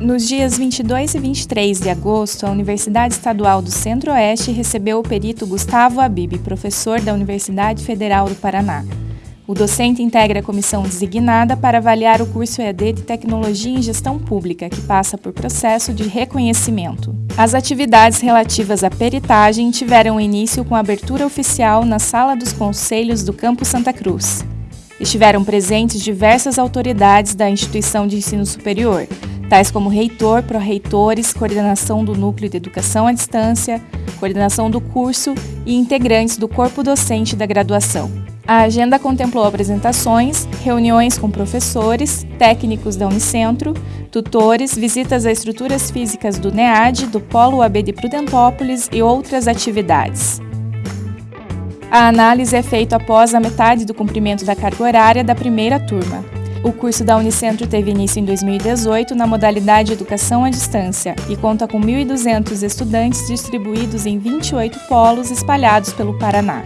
Nos dias 22 e 23 de agosto, a Universidade Estadual do Centro-Oeste recebeu o perito Gustavo Abib, professor da Universidade Federal do Paraná. O docente integra a comissão designada para avaliar o curso EAD de Tecnologia em Gestão Pública, que passa por processo de reconhecimento. As atividades relativas à peritagem tiveram início com abertura oficial na Sala dos Conselhos do Campo Santa Cruz. Estiveram presentes diversas autoridades da instituição de ensino superior, tais como reitor, pró-reitores, coordenação do Núcleo de Educação à Distância, coordenação do curso e integrantes do corpo docente da graduação. A agenda contemplou apresentações, reuniões com professores, técnicos da Unicentro, tutores, visitas a estruturas físicas do NEAD, do Polo AB de Prudentópolis e outras atividades. A análise é feita após a metade do cumprimento da carga horária da primeira turma. O curso da Unicentro teve início em 2018 na modalidade Educação à Distância e conta com 1.200 estudantes distribuídos em 28 polos espalhados pelo Paraná.